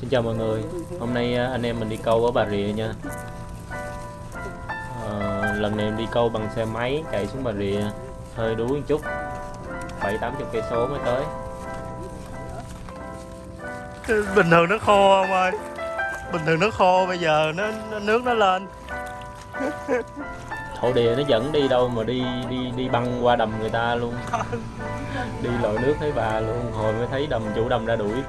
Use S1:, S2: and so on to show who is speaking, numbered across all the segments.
S1: Xin chào mọi người. Hôm nay à, anh em mình đi câu ở Bà Rịa nha. Ờ, Lần này em đi câu bằng xe máy chạy xuống Bà Rịa Hơi đuối một chút. 7-80 cây số mới tới.
S2: Bình thường nó khô ông ơi? Bình thường nó khô bây giờ nó, nó nước nó lên.
S1: Thổ địa nó dẫn đi đâu mà đi đi đi băng qua đầm người ta luôn. Đi lội nước thấy bà luôn Hồi mới thấy đầm chủ đầm ra đuổi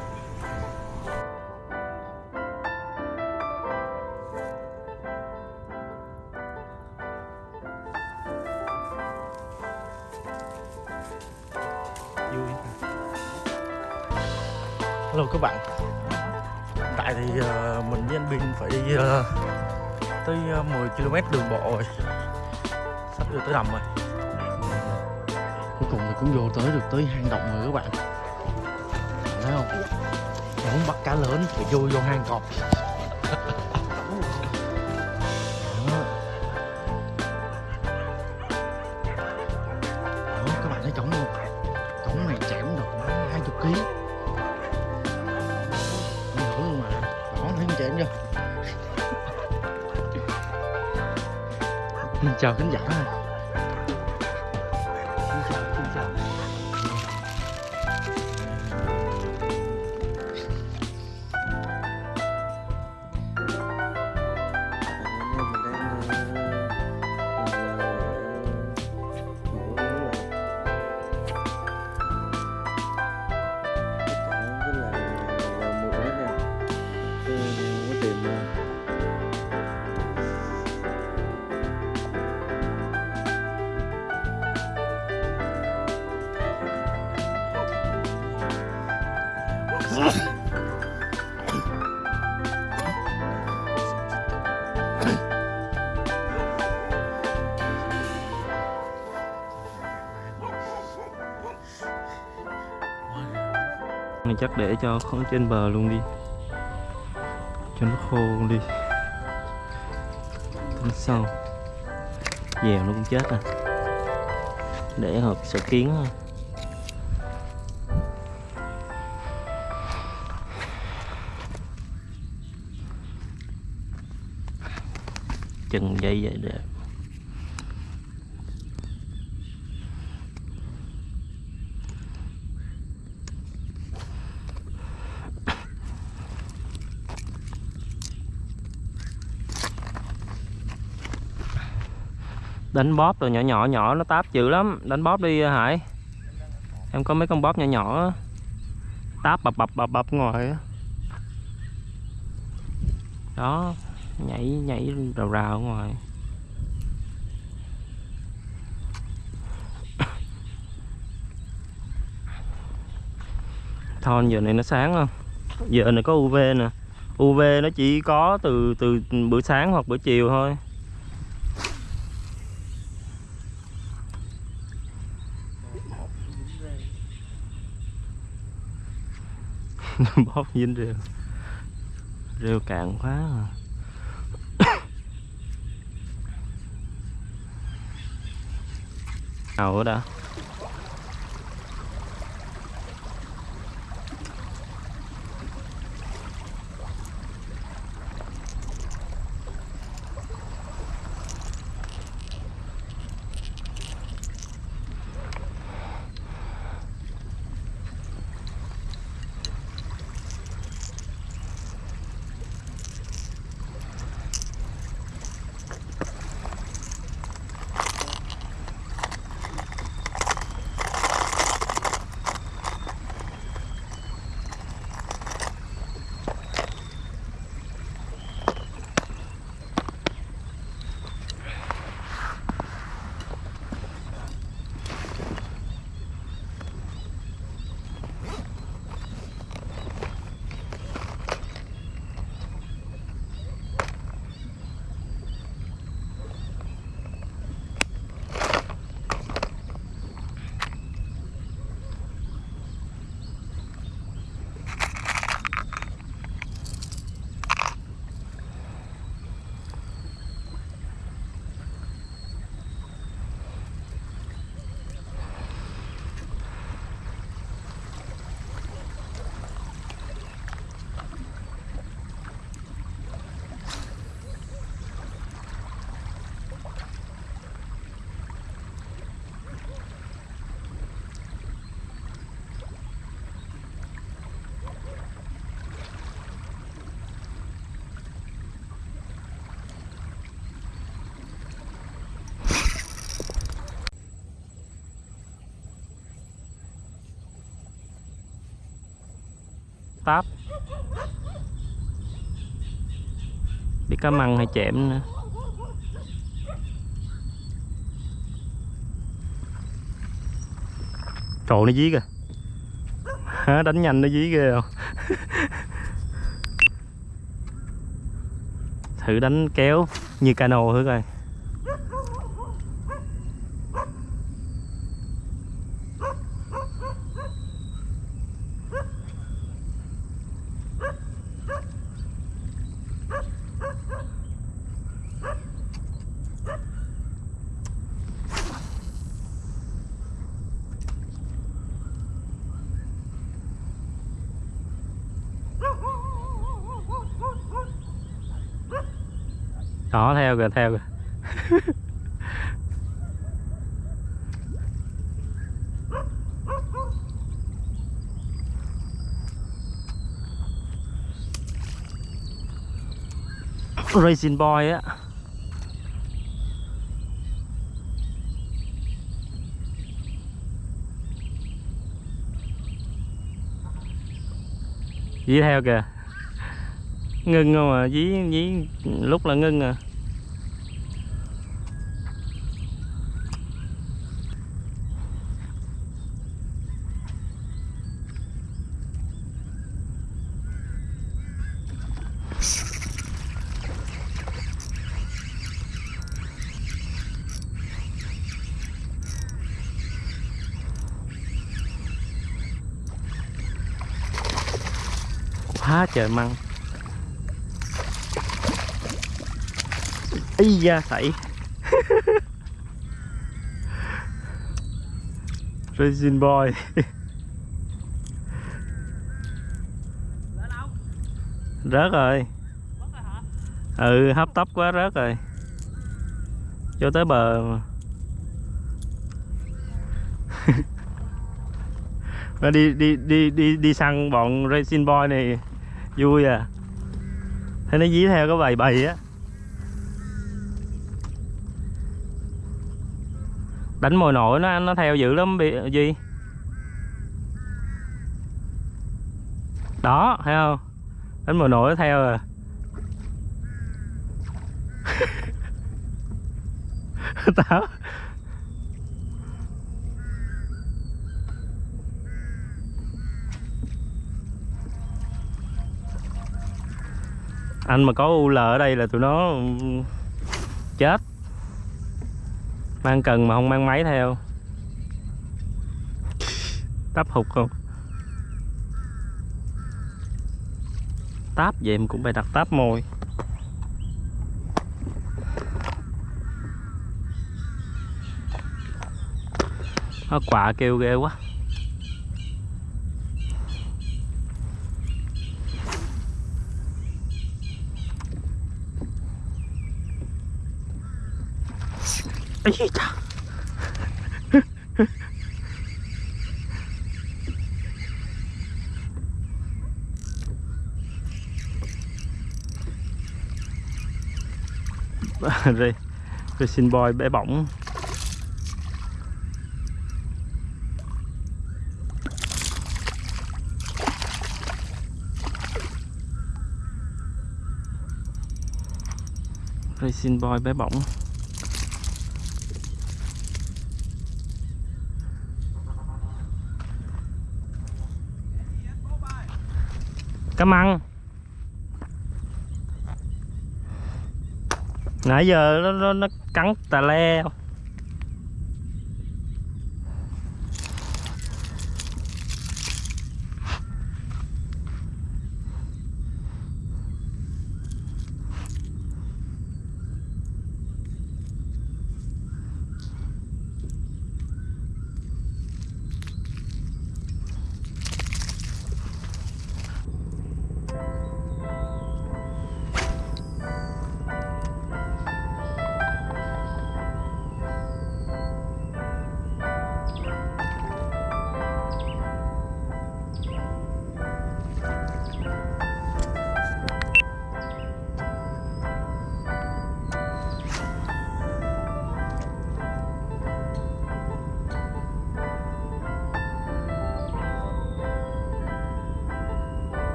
S2: rồi. Sắp vô tới đầm rồi. Cuối cùng thì cũng vô tới được tới hang động rồi các bạn. Thấy không? Muốn bắt cá lớn thì vô vô hang cọp. Xin chào khán giả.
S1: Này chắc để cho không trên bờ luôn đi. Cho nó khô luôn đi. Tính sau dèo nó cũng chết à để hộp sợ kiến thôi. Chừng dây vậy đẹp đánh bóp rồi nhỏ nhỏ nhỏ nó táp dữ lắm. Đánh bóp đi, hải. Em có mấy con bóp nhỏ nhỏ táp bập bập bập bập ngoài đó, nhảy nhảy rào rào ngoài thon giờ này nó sáng không? Giờ này có UV nè. UV nó chỉ có từ từ bữa sáng hoặc bữa chiều thôi. bóp dính rêu rêu cạn quá à. nào đó đã táp biết cá măng hay chẽm nữa. Trộn nó dí kìa. Hả, Đánh nhanh nó dí ghê không? Thử đánh kéo như cano thử coi Đó theo kìa theo kìa. Racing Boy á. Dí theo kìa. Ngưng không à, dí, dí lúc là ngưng à quá trời măng. Ý da sảy Racing boy. Rớt rồi. Ừ hấp tấp quá rớt rồi. Vô tới bờ mà. Đi đi đi đi đi săn bọn racing boy này vui à. Thấy nó dí theo cái bầy bầy á. Đánh mồi nổi nó nó theo dữ lắm bị gì, đó thấy không? Đánh mồi nổi nó theo à. Tao anh mà có UL ở đây là tụi nó ừ, chết. Mang cần mà không mang máy theo. Táp hụt không? Táp vậy mà cũng phải đặt táp môi nó quạ kêu ghê quá. Ây chà rồi rồi xin bòi bé bỏng. Racing boy bé bỏng. Cá măng nãy giờ nó, nó, nó cắn tà le.
S3: không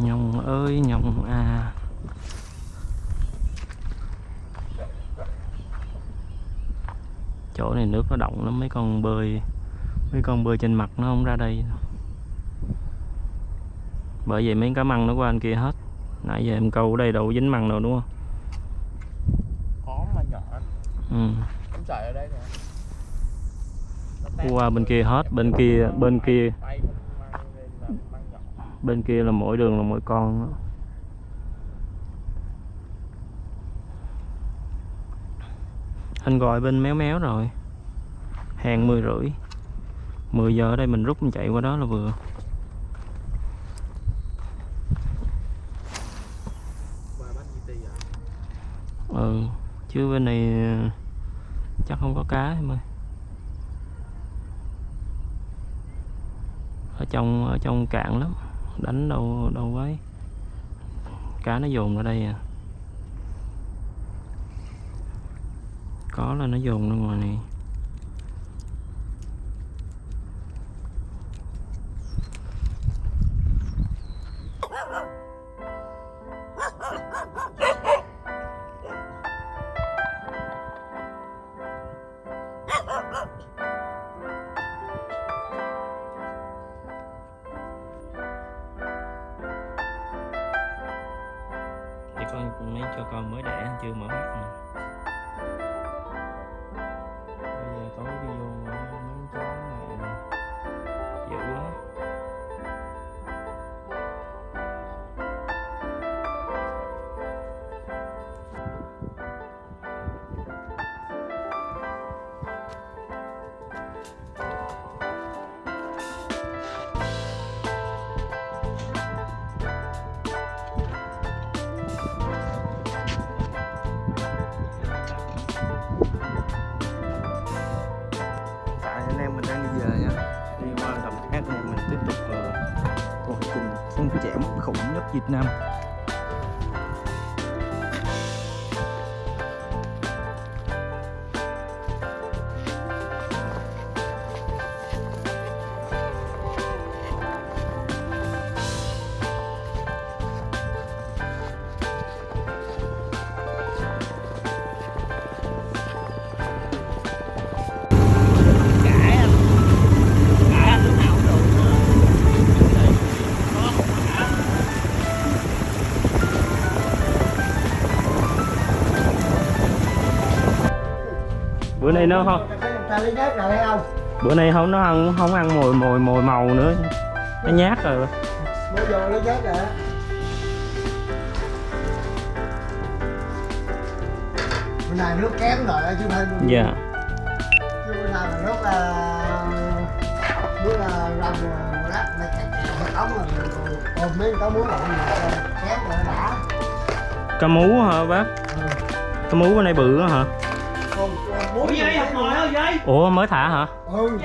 S1: nhông ơi nhông à. Chỗ này nước nó động lắm mấy con bơi mấy con bơi trên mặt nó không ra đây. Bởi vậy mấy cá măng nó qua anh kia hết. Nãy giờ em câu ở đây đâu dính măng đâu đúng không?
S3: Có mà nhỏ
S1: ừ.
S3: ở đây nè.
S1: Qua bên kia hết bên kia bên kia
S3: tay không mang lên là mang nhỏ
S1: bên kia là mỗi đường là mỗi con đó. anh gọi bên méo méo rồi. Hàng mười rưỡi. 10 giờ ở đây mình rút mình chạy qua đó là vừa. Ừ chứ bên này ờ, chắc không có cá em ơi. Ở trong ở trong cạn lắm đánh đâu đâu ấy cá nó dồn ra đây à. Có là nó dồn ra ngoài này.
S3: Việt Nam.
S1: Bữa nay nó không
S4: rồi không?
S1: Bữa nay không nó ăn không ăn mồi mồi mồi màu nữa. Nó nhát rồi.
S4: Rồi bữa nay nước kém rồi chứ không
S1: dạ.
S4: chứ bữa nay là nước là nước là rầm rồi đó. Mày ống rồi. Ôm mấy muốn lộn gì kém rồi đã
S1: cá mú hả bác?
S4: Ừ.
S1: cá mú bữa nay bự hả ủa mới thả hả?
S4: Ừ.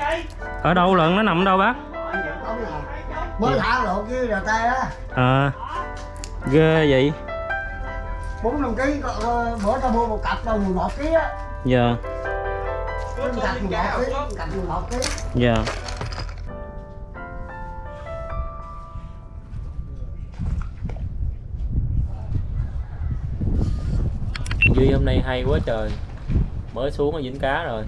S1: Ở đâu lận nó nằm ở đâu bác?
S4: Nào mới thả lộn kia rồi tay á.
S1: À ghê vậy.
S4: Bốn năm ký ờ, bữa tao mua một cặp đâu mười một ký á.
S1: Dạ.
S4: Cặp mười một ký một cặp mười một ký.
S1: Dạ. Duy hôm nay hay quá trời Mới xuống ở dính cá rồi.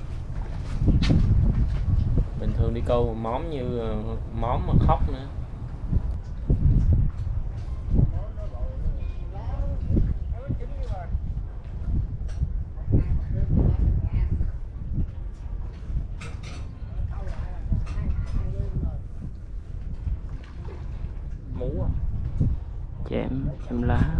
S1: Bình thường đi câu móm như ờ, móm mà khóc nữa. Mú à? Chém, chém lá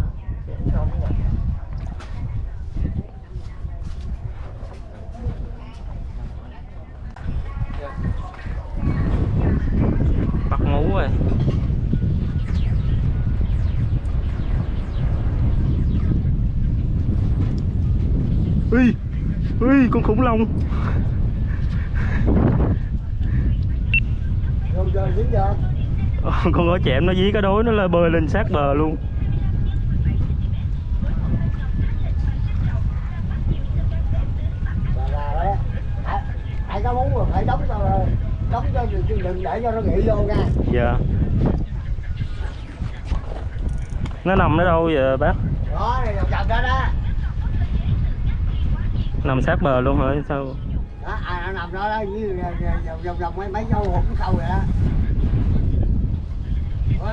S1: bắt mú rồi. Ui ui con khủng long. Ờ, con có chẹm nó dí cái đối nó là bơi lên sát bờ luôn
S4: chạy cá mú rồi phải đóng cho cho đừng để cho nó nghỉ vô nha.
S1: Dạ. Nó nằm ở đâu vậy bác?
S4: Đó này đó đó.
S1: Nằm sát bờ luôn hả? Sao?
S4: Đó à nó nằm đó đó như vòng vòng vòng mấy mấy dâu hụt sâu vậy đó.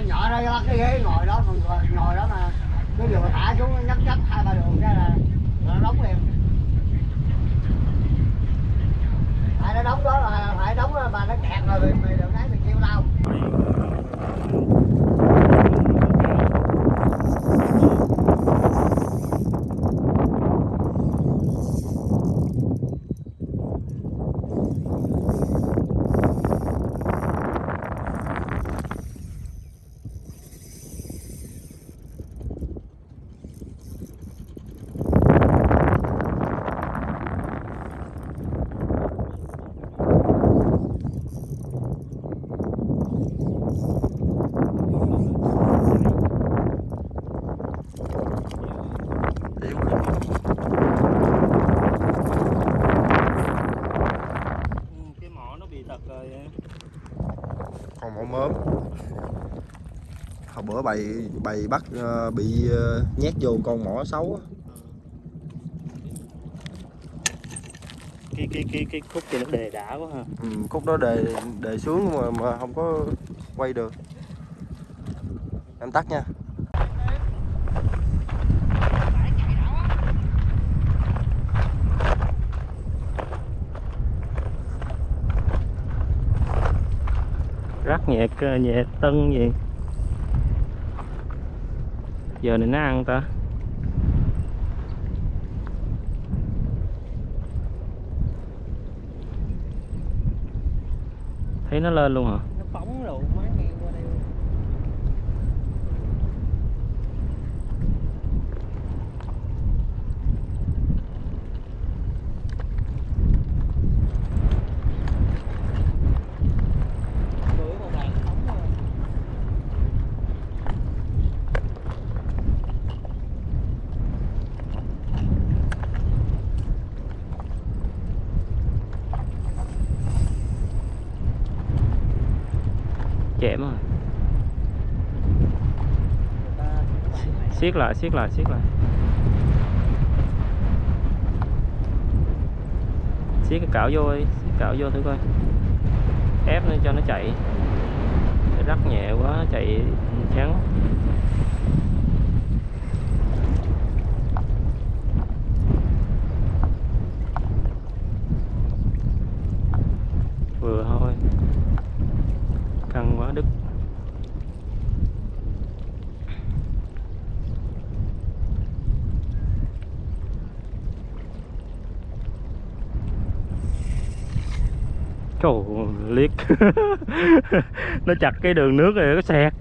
S4: Nhỏ đó cái ghế ngồi đó ngồi, đó mà cái đường thả xuống nó nhấp nhấp hai ba đường cái là nó đóng liền phải nó đóng đó là phải đóng đó mà nó kẹt rồi mày mày đừng nói mày kêu tao
S1: cái mỏ nó bị tật rồi
S5: còn mỏ mớm hồi bữa bày bày bắt ờ, bị ờ, nhét vô con mỏ xấu á.
S1: cái cái cái cái khúc kia nó đề đã quá ha.
S5: Ừ, khúc đó đề đề xuống mà mà không có quay được. Em tắt nha.
S1: Rắc nhẹ cơ- nhẹ tân gì giờ này nó ăn ta? Thấy nó lên luôn hả
S6: nó phóng rồi má ngang qua đây bữa còn bạn nó phóng rồi
S1: chém rồi
S6: người ta các bạn này
S1: siết lại siết lại siết lại. Siết cái cảo vô đi, siết cảo vô thử coi. Ép nó cho nó chạy. Để rắc nhẹ quá, chạy chán vừa thôi căng quá đứt Trời ơi, liếc Nó chặt cái đường nước rồi nó xẹt.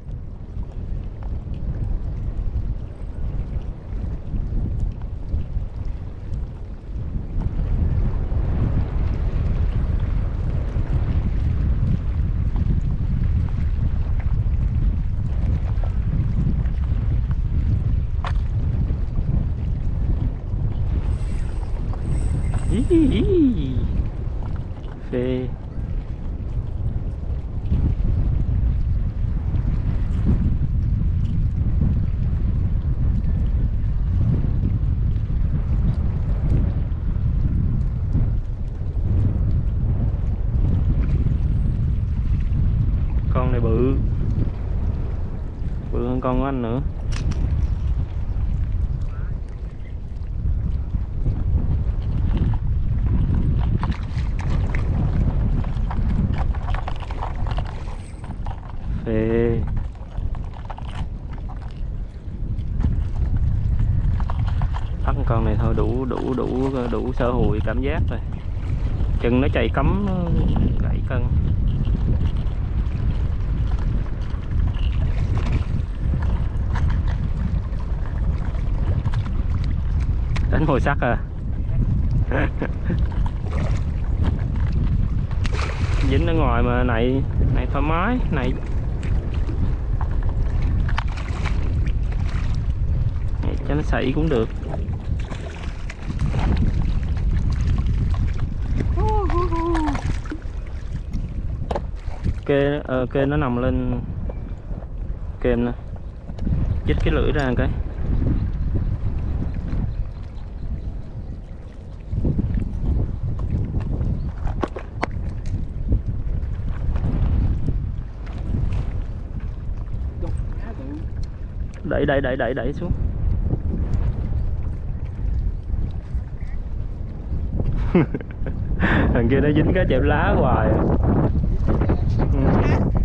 S1: Ý, ý, phê con này bự bự hơn con của anh nữa phê bắt con này thôi đủ đủ đủ đủ sơ hụi cảm giác rồi. Chừng nó chạy cấm nó ờ, gãy cân. Đánh hồi sắt à? Dính ở ngoài mà này này thoải mái, này. Này cho nó xảy cũng được. Kê ờ, kê nó nằm lên kềm nè. Chích cái lưỡi ra một cái. Đẩy đẩy đẩy đẩy đẩy xuống. Thằng kia nó dính cái chẹp lá hoài à.
S3: Yeah.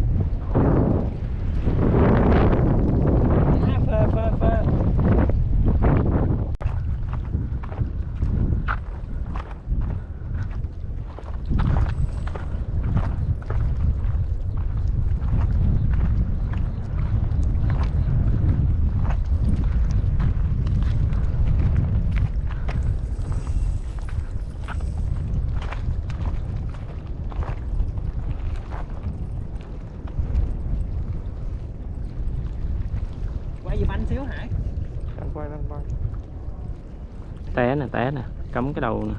S1: Té nè té nè cắm cái đầu nè.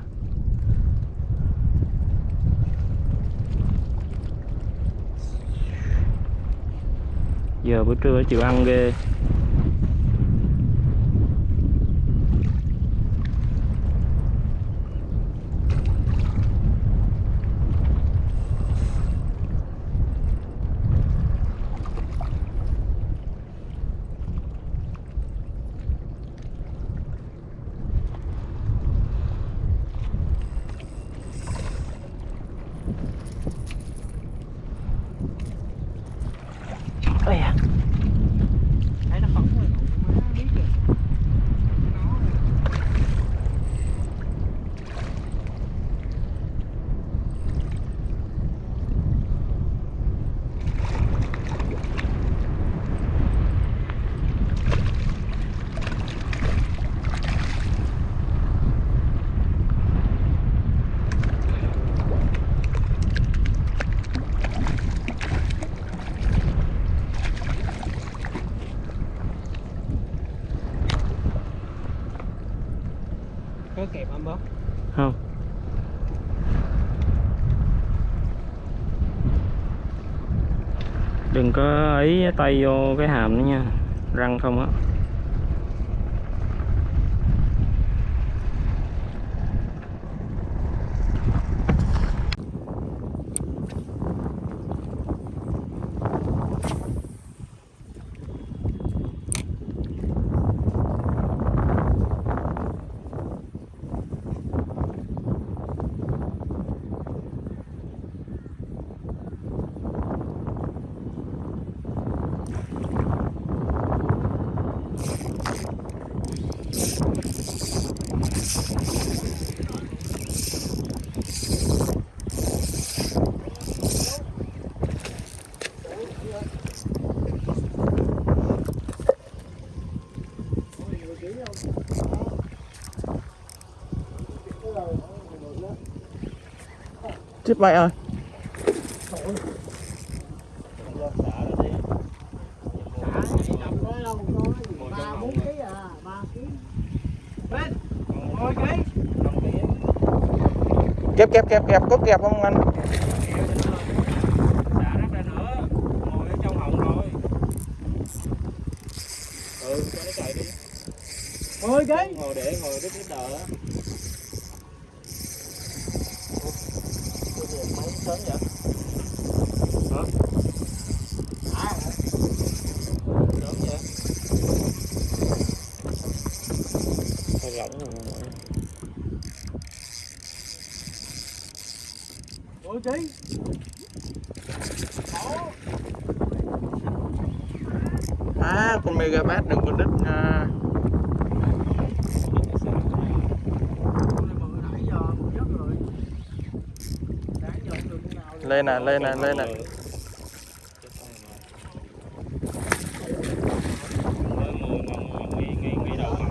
S1: Giờ bữa trưa chịu ăn ghê Ây da.
S6: thấy nó phóng rồi má biết rồi nó có kẹp anh bớt
S1: không đừng có ấy tay vô cái hàm nữa nha. Răng không á.
S3: Chết mẹ ơi
S4: ba bốn ký à ba ký
S6: cái
S3: kẹp kẹp kẹp kẹp có kẹp không, anh?
S6: Ngồi ghế ngồi để ngồi đứt đứt đờ á
S4: mấy sớm vậy
S6: hả
S4: à
S6: sớm vậy
S1: Thôi rỗng rồi
S6: ôi
S3: à con mega bass đừng có đứt nha. Lên nè lên nè lên nè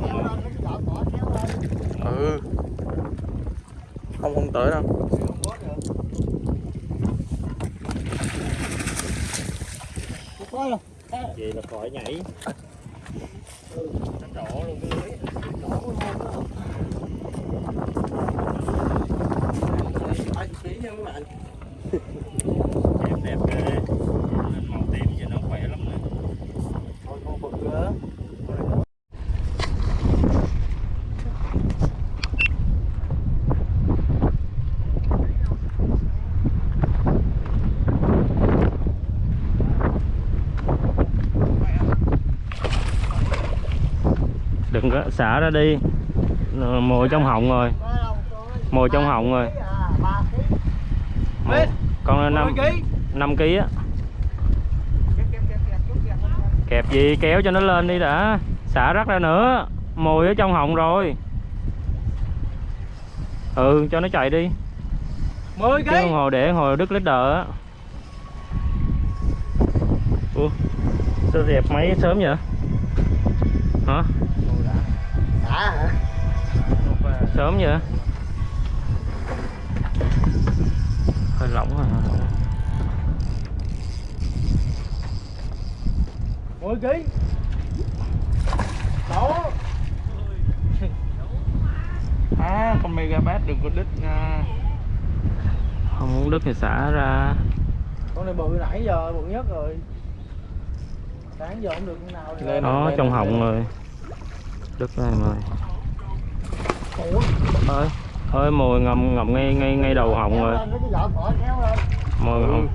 S4: kéo lên cái chợ bỏ kéo lên
S3: ừ không không tới đâu
S4: không có được không có đâu
S6: vậy nhảy nó trỏ luôn cái lưới
S4: ai ký nha mấy bạn
S6: kẹp
S1: đẹp ghê lên màu tím cho nó khỏe lắm nè
S3: thôi con bự nữa
S1: đừng có xả ra đi. Ờ, mồi trong họng rồi. Mồi trong họng rồi. Mồi- con năm năm ký á.
S3: Kẹp
S1: gì kéo cho nó lên đi đã. Xả rắc ra nữa. Mồi ở trong họng rồi. Ừ cho nó chạy đi.
S3: 10
S1: chứ đồng hồ để hồi đứt leader á. Ủa sao dẹp máy sớm vậy? Hả sớm vậy? Hơi lỏng rồi hơi lỏng.
S3: 10 ký. Đó à con megabat đừng có đứt nha.
S1: Không muốn đứt thì xả ra.
S3: Con này bự nãy giờ bự nhất rồi. Sáng giờ không được cái nào. Lên
S1: nó trong họng rồi. Đứt ra em ơi ơi ơi mồi ngầm ngầm ngay ngay ngay đầu họng rồi. Mồi ngầm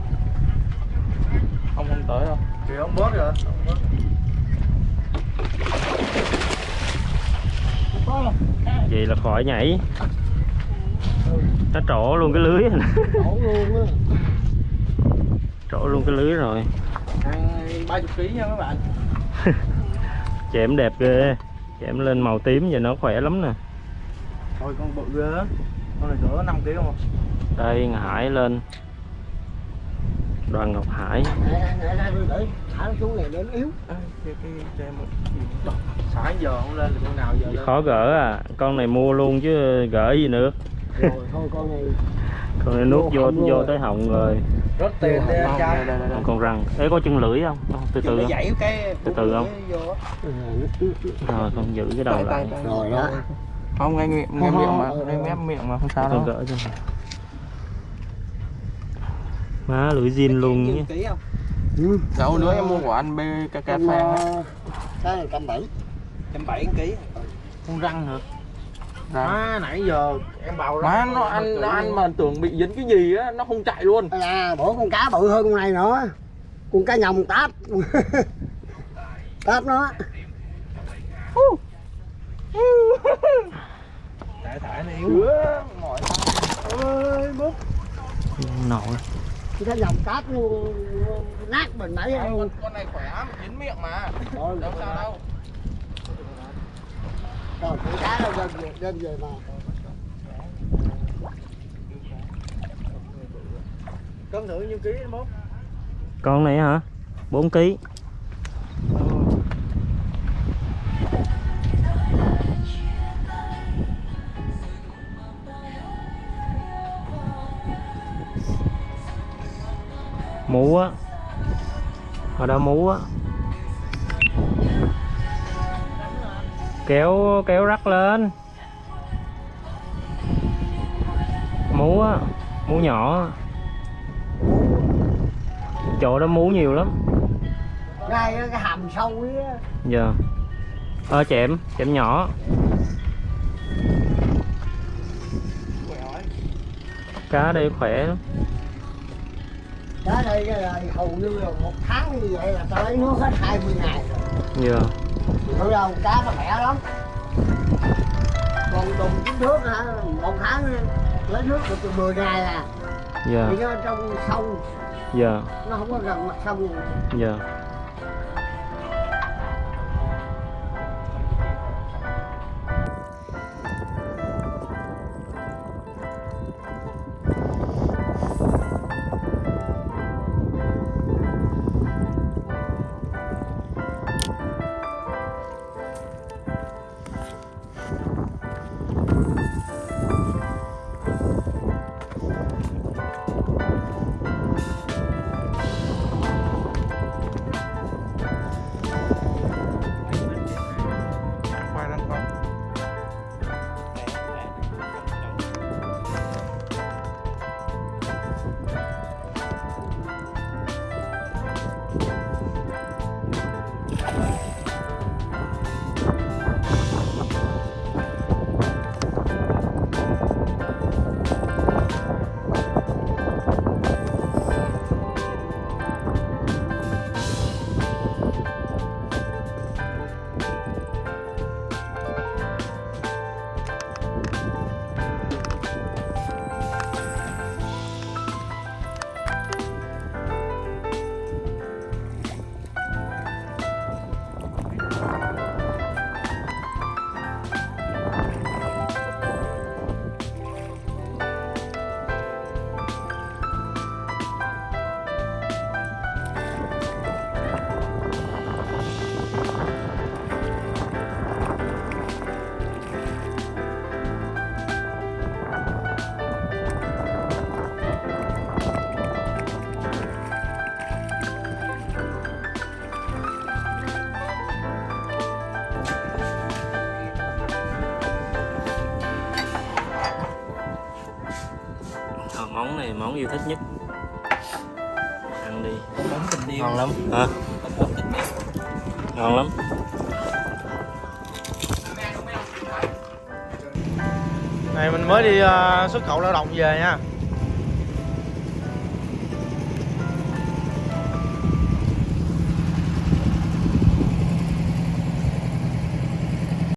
S3: không không tới đâu. Thì ông bớt rồi.
S1: Vậy là khỏi nhảy. Nó trổ luôn cái lưới. Trổ luôn cái lưới rồi.
S3: Ba chục ký nha các bạn.
S1: Chẻm đẹp ghê. Chẻm lên màu tím vậy nó khỏe lắm nè
S3: thôi con bự ghê con này cỡ 5 ký không
S1: đây Hải lên. Đoàn Ngọc Hải.
S3: À,
S1: khó gỡ à. Con này mua luôn chứ gỡ gì nữa.
S4: Rồi thôi con này
S1: con này nuốt
S4: Vô
S1: vô tới họng rồi.
S3: Rất tiền đi anh trai.
S1: Còn con răng. Ấy có chân lưỡi không? Từ từ không? Từ từ không? rồi con giữ cái đầu lại.
S4: rồi đó
S3: không ngay miệng ngay miệng mà ngay mép miệng mà không sao đâu.
S1: gỡ cho má lưỡi zin luôn nhé.
S4: ừ.
S3: đâu nữa em mua của anh BKK á.
S4: ờ, cái này trăm bảy.
S3: Trăm bảy ký. Con răng hả? Má nãy giờ em bảo má nó ăn nó ăn mà tưởng bị dính cái gì á nó không chạy luôn.
S4: À bữa con cá bự hơn con này nữa. Con cá nhồng táp. Táp nó
S3: tại thải nó yếu mỏi
S4: ơi bút
S1: nổi.
S4: Con cá nhồng táp luôn nát mình nãy
S3: con, con này khỏe mà dính miệng mà. Đâu sao đâu.
S4: Rồi con cá đâu đem về đem về mà.
S3: Cân thử nhiêu ký bố
S1: con này hả? 4 kg mú á. Ở đó mú á. Kéo kéo rắc lên. Mú á mú nhỏ chỗ đó mú nhiều lắm.
S4: Ngay cái hàm sâu ấy
S1: giờ ơ chẹm chẹm nhỏ. Cá đây khỏe lắm
S4: cá đây là hầu như là một tháng như vậy là lấy nước hết 20 ngày rồi. Thực ra con cá nó khỏe lắm. Còn đùng chín thước hả, một tháng lấy nước được từ 10 ngày à.
S1: Giờ
S4: Thì nó trong sông,
S1: giờ
S4: nó không có gần mặt sông.
S1: Món thích nhất. Ăn đi. Ngon lắm. Hả? Ngon lắm.
S3: Này mình mới đi ờ, xuất khẩu lao động về nha